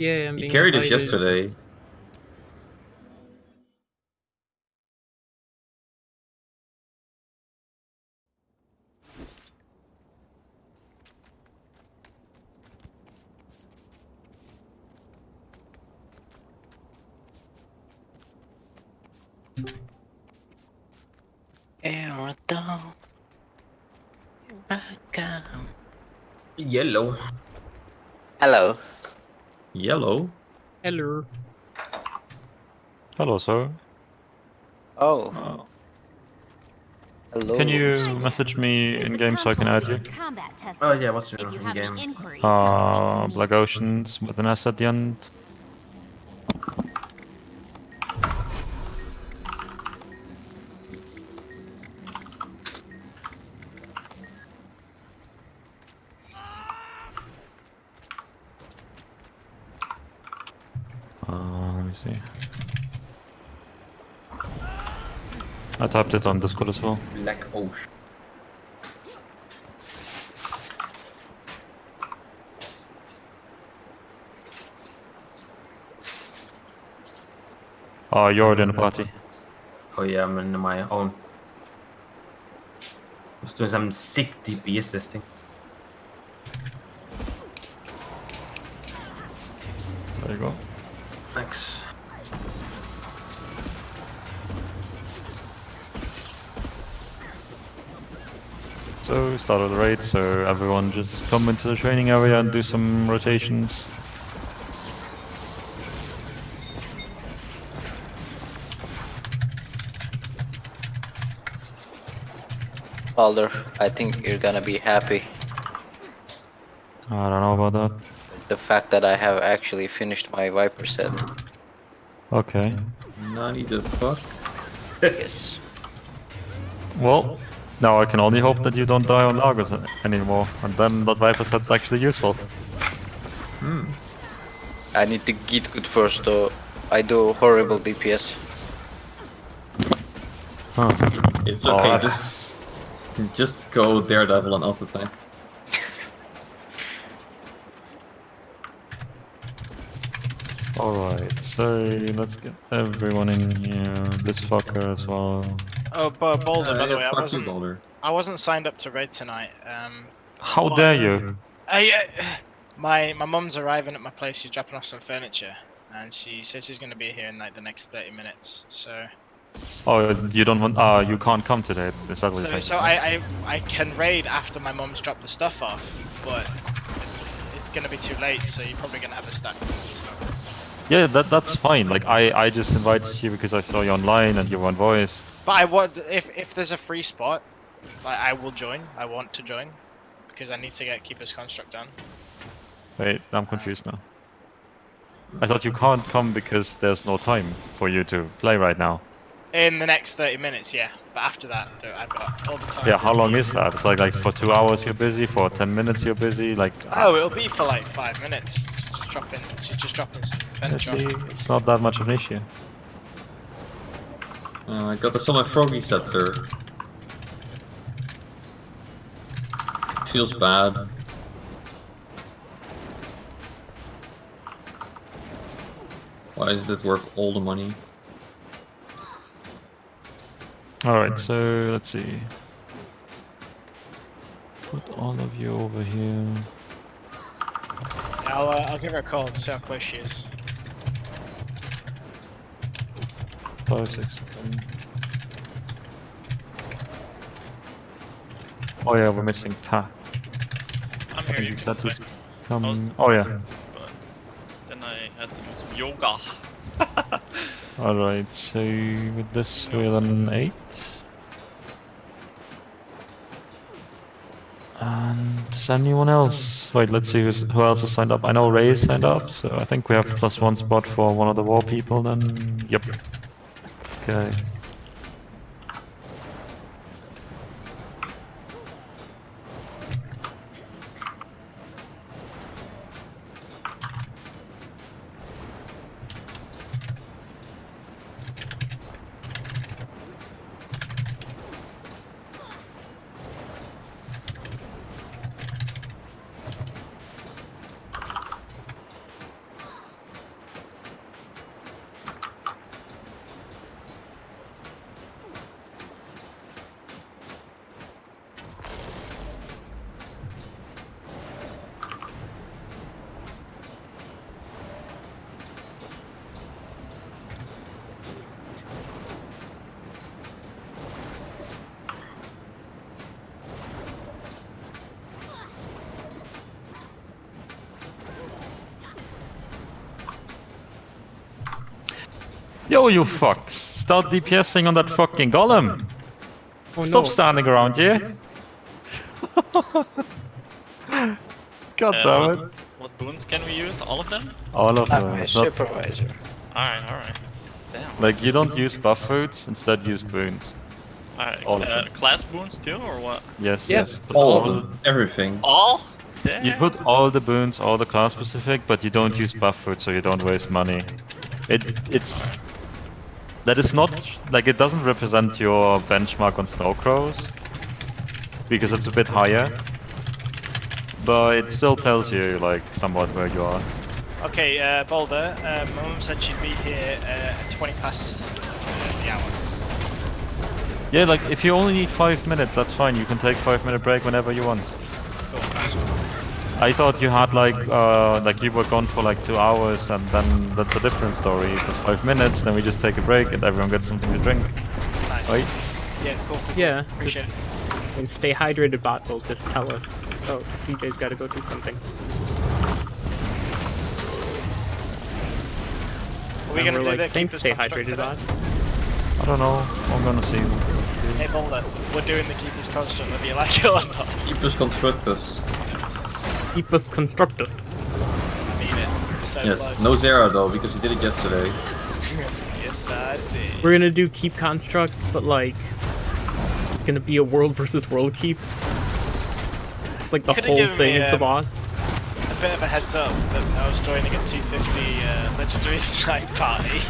Yeah, I'm He being carried us yesterday. Aerodrome. Yellow. Hello. Yellow? Hello. Hello, sir. Oh, Uh, hello. can you message me in game so I can add you? Oh yeah, what's your If you game? any inquiries, Uh, come speak to Black. Oceans with an S at the end. I typed it on Discord as well. Black Ocean. Oh, you're already in the party. Oh yeah, I'm in my own. I was doing some sick DPS testing. So, start of the raid, so everyone just come into the training area and do some rotations. Balder, I think you're gonna be happy. I don't know about that. The fact that I have actually finished my Viper set. Okay. Nani the fuck? yes. Well, now I can only hope that you don't die on Lagos anymore, and then that Viper set's actually useful. Hmm. I need to get good first though. I do horrible DPS. Huh. It's Oh, okay, that's- just just go Daredevil and auto tank. Alright, so let's get everyone in here. This fucker as well. Oh, but Boulder, by the way, I wasn't. Boulder. I wasn't signed up to raid tonight. Um, How What? dare you? I, uh, my my mum's arriving at my place. She's dropping off some furniture, and she says she's going to be here in like the next thirty minutes. So, Oh, you don't want. Ah, you can't come today. Is that what so, so? I, I I can raid after my mum's dropped the stuff off, but it's going to be too late. So you're probably going to have a stack. Yeah, that that's fine. Like I I just invited you because I saw you online and you were on voice. But I want if if there's a free spot, like I will join. I want to join because I need to get keeper's construct done. Wait, I'm uh, confused now. I thought you can't come because there's no time for you to play right now. In the next 30 minutes, yeah. But after that, th- I've got all the time. Yeah, how long is that? It's like like for two hours you're busy, for ten minutes you're busy. Like Oh, it'll be for like five minutes. Just dropping, she's just dropping some I furniture. see, it's not that much of an issue. Uh, I got this on my Froggy scepter. Feels bad. Why is it worth all the money? Alright, so let's see. Put all of you over here. I'll, uh, I'll give her a call to see how close she is. Five, six, Oh yeah, we're missing Ta. I'm here. You can said play, to come. Oh yeah. but then I had to do some yoga. Alright, so with this we're on 8. And does anyone else? Wait, let's see who's, who else has signed up. I know Ray is signed up, so I think we have plus one spot for one of the war people then. Yep. Okay. Yo, you fucks! Start DPSing on that fucking golem! Oh Stop no. standing around here! God Uh, damn what, it! what boons can we use? All of them? All of I'm them. a It's not- supervisor. Alright, alright. Damn. Like, you don't use buff foods, instead use boons. Alright, all uh, class boons too, or what? Yes, Yeah. yes. but All of them. Everything. All? Damn. You put all the boons, all the class specific, but you don't use buff food, so you don't waste money. It it's that is not like it doesn't represent your benchmark on Snowcrows, because it's a bit higher, but it still tells you like somewhat where you are. Okay, uh, Boulder, uh, my mum said she'd be here uh, at 20 past uh, the hour. Yeah, like if you only need five minutes, that's fine. You can take five minute break whenever you want. Cool, nice one. I thought you had like uh like you were gone for like two hours and then that's a different story. If it's five minutes, then we just take a break and everyone gets something to drink. Nice. Right? Yeah, cool, cool, cool. Yeah, Appreciate it. And stay hydrated, bot will just tell us. Oh, CJ's got to go do something. Are we And gonna do like, the keep Thanks, this stay hydrated, today? bot. I don't know. I'm gonna see. Hey Boulder, we're doing the keep this construct whether you like it or not. Keep us constructus. Keep us constructus. I. So Yes. close. No Xera though, because you did it yesterday. yes, I did. We're gonna do keep construct, but like, it's gonna be a world versus world keep. Just like the whole thing me, is the um, boss. A bit of a heads up that I was joining a 250 uh, legendary insight party.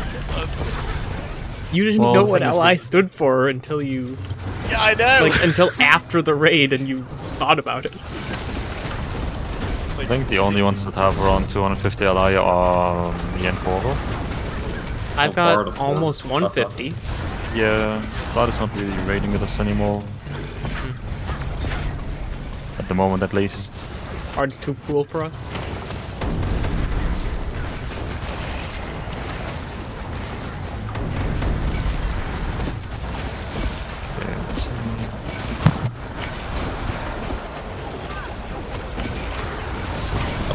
You didn't Well, know what thing is LI stood for until you, yeah, I know. like, until after the raid and you thought about it. It's I think the only ones that have around 250 Li are um, me and Portal. I've part got almost the- 150. Yeah, Vlad is not really raiding with us anymore. Hmm. At the moment, at least. Hard's too cool for us.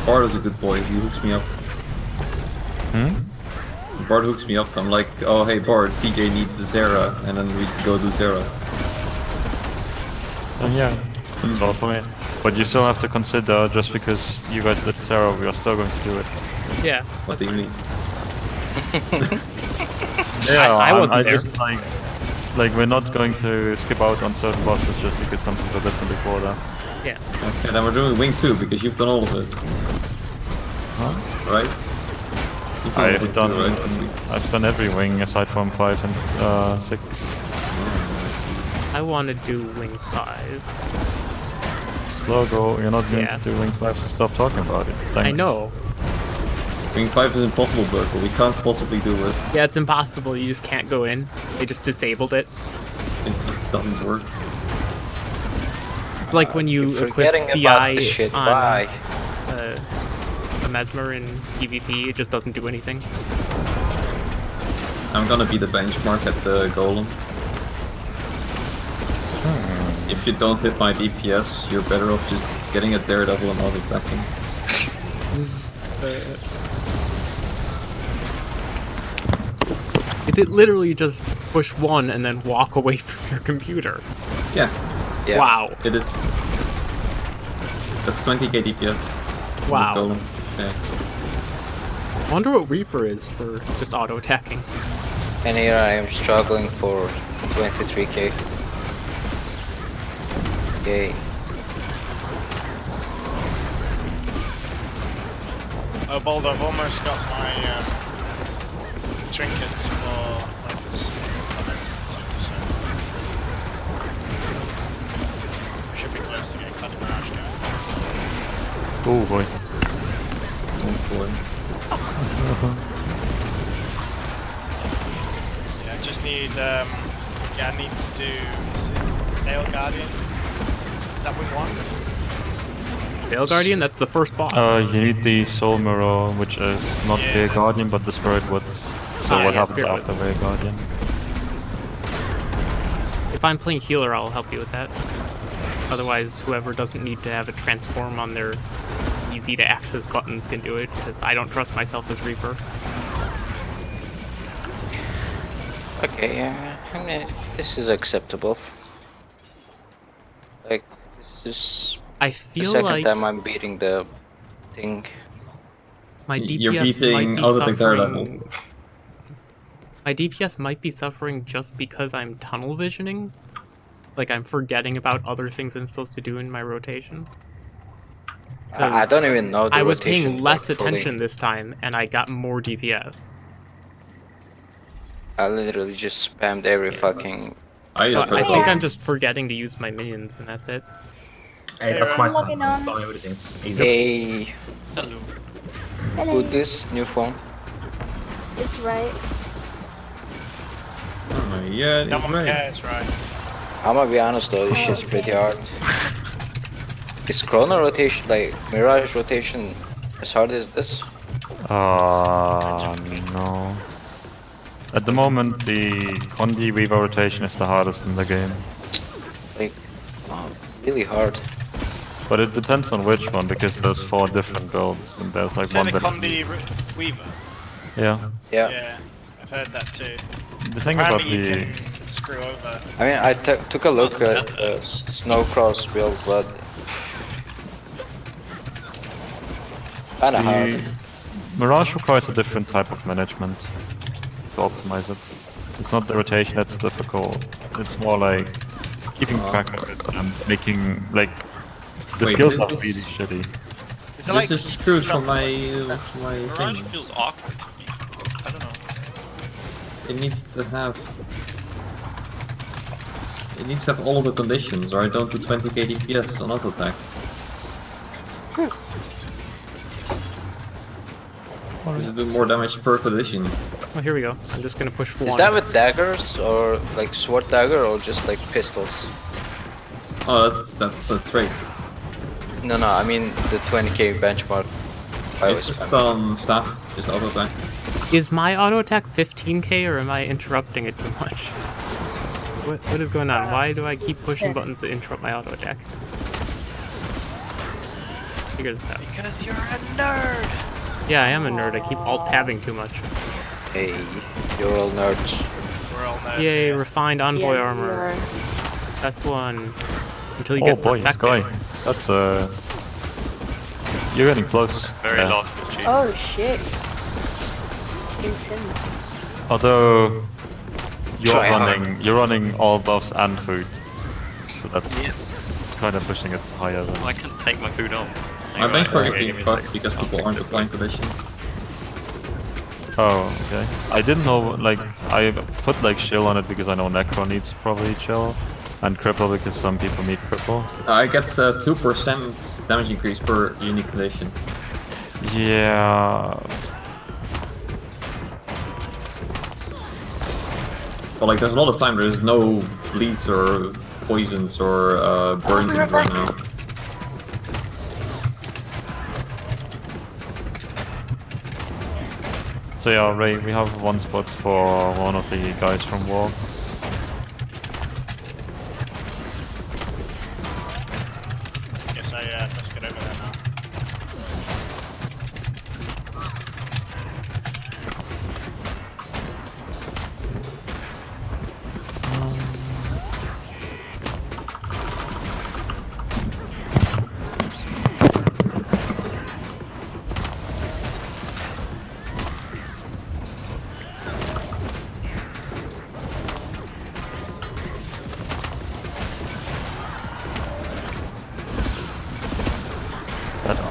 Bard is a good boy. He hooks me up. Hmm? Bard hooks me up. I'm like, oh hey Bard, CJ needs a Xera, and then we go do Xera. And yeah, that's all for me. But you still have to consider, just because you guys did Terra, we are still going to do it. Yeah. What do you mean? Yeah, I I'm- wasn't I there. just like, like we're not going to skip out on certain bosses just because some people did them before that. Yeah. Okay, then we're doing Wing 2 because you've done all of it. Huh? Right? You've all I've done, too, right? I've done every wing aside from five and uh, six. I want to do Wing 5. Logo, you're not going Yeah. to do wing five, so stop talking about it. Thanks. I know. Wing 5 is impossible, Burkle. We can't possibly do it. Yeah, it's impossible. You just can't go in. They just disabled it. It just doesn't work. It's like when you You're equip forgetting about the CI shit. on Why? uh, a Mesmer in PvP. It just doesn't do anything. I'm gonna be the benchmark at the Golem. If you don't hit my DPS, you're better off just getting a Daredevil and not attacking. Is it literally just push one and then walk away from your computer? Yeah, Yeah. Wow. it is. That's 20k DPS. Wow. Yeah. I wonder what Reaper is for just auto attacking. And here I am struggling for 23k. Yay. Oh, Boulder, I've almost got my um, trinkets for Oh boy. Zone four. Yeah, I just need um, yeah, I need to do is it Nail Guardian? Is that wing one? Vale Guardian, that's the first boss. Uh, you need the Soul Mirror, which is not Yeah. Vale Guardian, but the Spirit Woods. So Ah, what yeah, happens Spirit after Vale Guardian? if I'm playing healer, I'll help you with that. Otherwise, whoever doesn't need to have a transform on their easy to access buttons can do it, because I don't trust myself as Reaper. Okay, uh, yeah, I mean, this is acceptable. Like, this is I the second like time I'm beating the thing. my DPS You're beating might be Autotech Daredevil. suffering. My DPS might be suffering just because I'm tunnel visioning. Like I'm forgetting about other things I'm supposed to do in my rotation. I, I 'Cause don't even know the I was rotation, paying less like, fully. attention this time, and I got more DPS. I literally just spammed every fucking. I just I think I'm just forgetting to use my minions, and that's it. Hey, that's my I'm son. on. spelling everything. Hey, Hello. Hello. who this new phone? It's right. Oh, yeah, No it's one right. cares, right? I'm gonna be honest though, this shit's pretty hard. Is Chrono rotation, like Mirage rotation, as hard as this? Uh, no. At the moment, the Condi Weaver rotation is the hardest in the game. Like, oh, really hard. But it depends on which one, because there's four different builds, and there's like Say one the that... Condi Weaver. Yeah. Yeah. Yeah, I've heard that too. The thing about the... screw over. I mean, I t- took a look at uh, S- Snowcrows build, but kinda The hard. Mirage requires a different type of management to optimize it. It's not the rotation that's difficult, it's more like keeping track of it and making, like, the Wait, skills this are is- really shitty. Is it This like is screwed from jump- my, uh, from my Mirage thing. feels awkward It needs to have... It needs to have all of the conditions, or I don't do 20k DPS on auto attack. Does it do more damage per condition? Well, here we go. I'm just gonna push one. Is that with daggers or like sword dagger or just like pistols? Oh, that's that's a trait. No, no, I mean the 20k benchmark. I It's just on staff, just auto attack. Is my auto attack 15k, or am I interrupting it too much? What, what is going on? Why do I keep pushing buttons that interrupt my auto attack? Figure this out. Because you're a nerd! Yeah, I am a nerd. I keep alt tabbing too much. Hey, you're all nerds. We're all nerds Yay, here. refined envoy Yes, armor. you. Best one. Until you get back. Oh get boy, perfected. Sky. That's uh... You're getting close. Very Yeah. lost. Oh shit. Intense. Although... You're Try hard. running, you're running all buffs and food. So that's Yeah. kind of pushing it higher than... Well, I can take my food on. My Hang on, benchmark is okay, being give fucked because I'll people aren't it. applying conditions. Oh, okay. I didn't know, like, I put like chill on it because I know Necro needs probably chill, and cripple because some people need cripple. I get uh, 2% damage increase per unique condition. Yeah, But like, there's a lot of time there's no bleeds or poisons or uh, burns in right now. so yeah, Ray, we have one spot for one of the guys from War.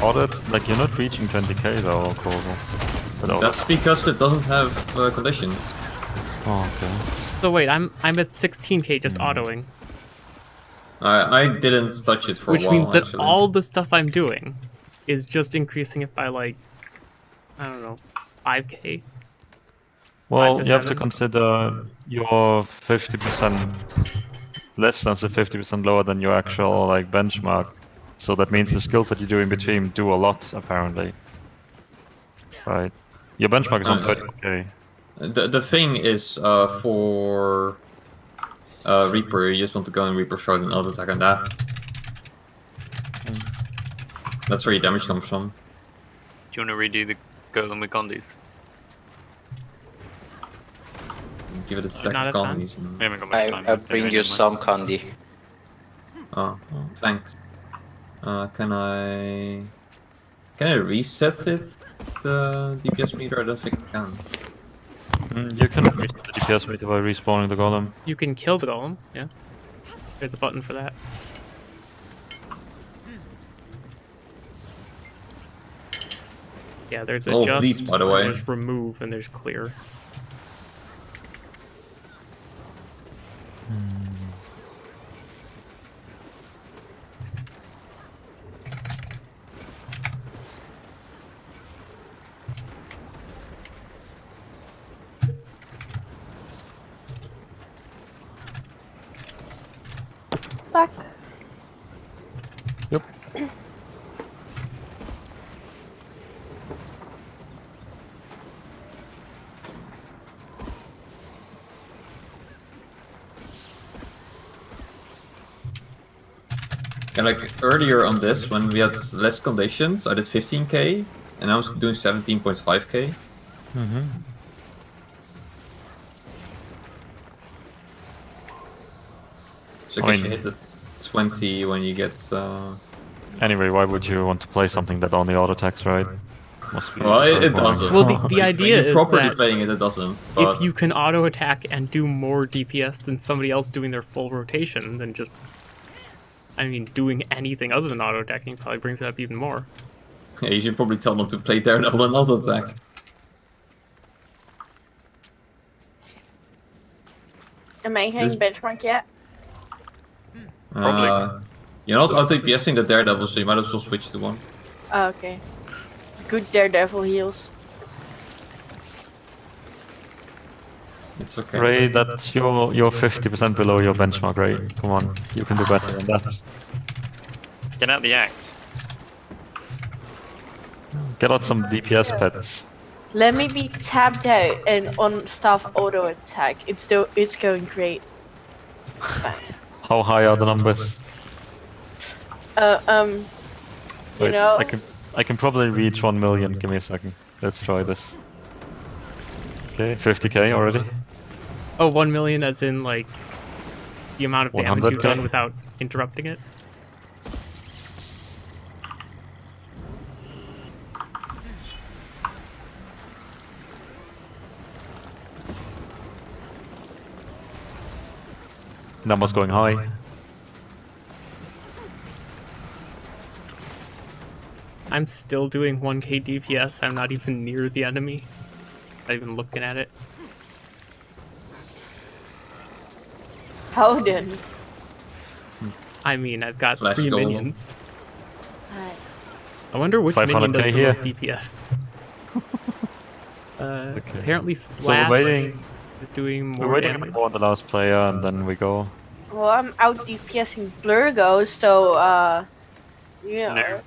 That audit, like you're not reaching 20k though, Corvo. That audit. That's because it doesn't have uh, conditions. Oh, okay. So wait, I'm I'm at 16k just autoing, I I didn't touch it for which a while. Which means that actually. all the stuff I'm doing is just increasing it by like I don't know, 5k. Well, to you have to consider you're 50% less than so 50% lower than your actual like benchmark. So that means the skills that you do in between do a lot apparently. Right. Your benchmark is on Uh, 30k. The the thing is uh, for uh, Reaper, you just want to go in Reaper Shroud and auto attack on that. That's where your damage comes from. Do you want to redo the Golem with Gondis? give it a stack not of a ton? and- We haven't got much I, time. I bring you some candy. Oh, thanks. Uh, can I... Can I reset it? The DPS meter? I don't think I can. Mm, you can reach the DPS meter by respawning the golem. You can kill the golem, yeah. There's a button for that. Yeah, there's Oh, adjust, by the way. there's remove, and there's clear. And like earlier on this, when we had less conditions, I did 15k, and I was doing 17.5k. Mm-hmm. So I I guess you hit the 20 when you get. Uh... Anyway, why would you want to play something that only auto attacks, right? Well, it, it doesn't. Well, the- the idea you're is properly that playing it, it doesn't. But If you can auto attack and do more DPS than somebody else doing their full rotation, then just. I mean, doing anything other than auto attacking probably brings it up even more. yeah, you should probably tell them to play Daredevil and auto attack. Am I hitting benchmark yet? Probably. Uh, you're not auto DPSing the Daredevil, so you might as well switch to one. Oh, okay. Good Daredevil heals. It's okay. Ray, that's your you're 50% below your benchmark, Ray. Come on, you can do better than that. Get out the axe. Get out some DPS pets. Let me be tapped out and on staff auto attack. It's do it's going great. How high are the numbers? Uh, um, you Wait, know, I can I can probably reach 1 million. Give me a second. Let's try this. Okay, 50k already. Oh, 1 million as in, like, the amount of damage you've 100K? done without interrupting it? Numbers going high. I'm still doing 1k DPS. I'm not even near the enemy. Not even looking at it. Howden. I mean, I've got Flesh three golem. minions. Alright. I wonder which minion does 500k the here. most DPS. uh, Okay. Apparently, Slash we're waiting. is doing more We're waiting damage. for the last player, and then we go. Well, I'm out DPSing Blurgo, so, uh, you know. No.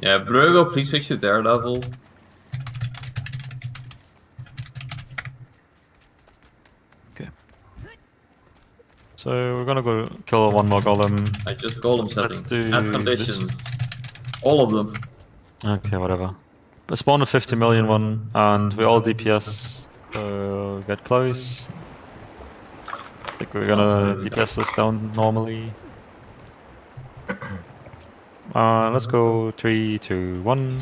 Yeah, Brugo, please switch to Daredevil. So we're gonna go kill one more golem. I just golem Let's do Add this. conditions. All of them. Okay, whatever. We spawn a 50 million one, and we all DPS. Uh, get close. I think we're gonna DPS this down normally. Uh, let's go three, two, one.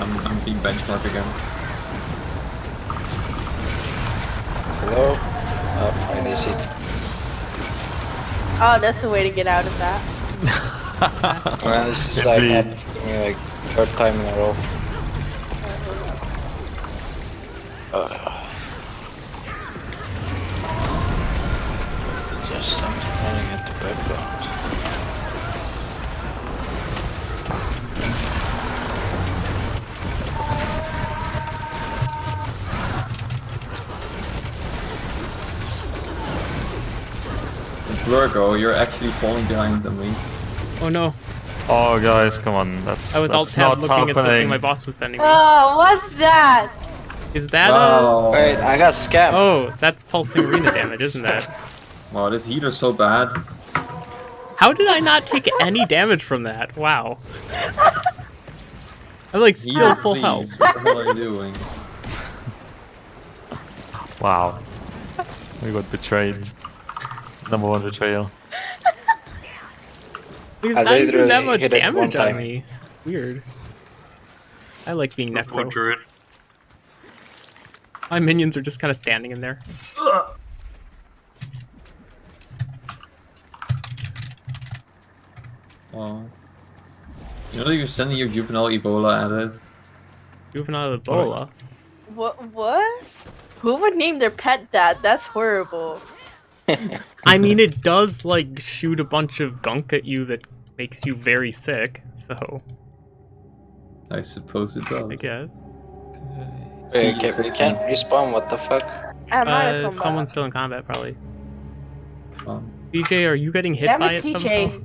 I'm, I'm being benchmark again. Hello? Oh, I miss it. Oh, that's the way to get out of that. Man, this is like, Indeed. happening to me like third time in a row. Just Blurgo, you're actually falling behind them, me. Oh no, Oh, guys, come on. That's I was alt tab not looking at something happening. my boss was sending me. Oh, what's that? Is that Wow. Oh. Wait, I got scammed. Oh, that's pulsing arena damage, isn't that? Wow, this healer's so bad. How did I not take any damage from that? Wow. I'm like still Healer, full please. health. What the hell are you doing? Wow. We got betrayed. Number one betrayal. Because I I didn't do that much hit it one damage on me. Weird. I like being Poor necro. druid. My minions are just kind of standing in there. Well, you know that you're sending your juvenile Ebola at us? Juvenile Ebola. What? What? Who would name their pet that? That's horrible. I mean, it does like shoot a bunch of gunk at you that makes you very sick. So I suppose it does. I guess. Wait, See, okay, we can't respawn, what the fuck? I'm out of Uh, someone's still in combat, probably. Um, DJ, are you getting hit Damn by it, it CJ. somehow?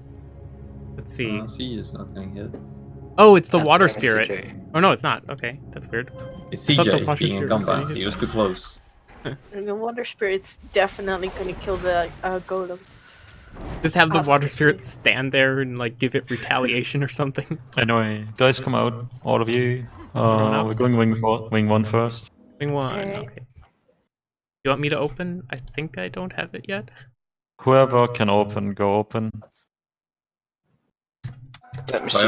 Let's see. uh, C is not getting hit. Oh, it's the God water spirit. Oh no, it's not. Okay, that's weird. It's thought CJ being in combat. He was too close. And the water spirit's definitely gonna kill the uh, golem. Just have the water Possibly. spirit stand there and like give it retaliation or something. Anyway, guys, come out, all of you. Uh, we're going wing four, wing one first. Wing one. Okay. Okay. You want me to open? I think I don't have it yet. Whoever can open, go open. Let me see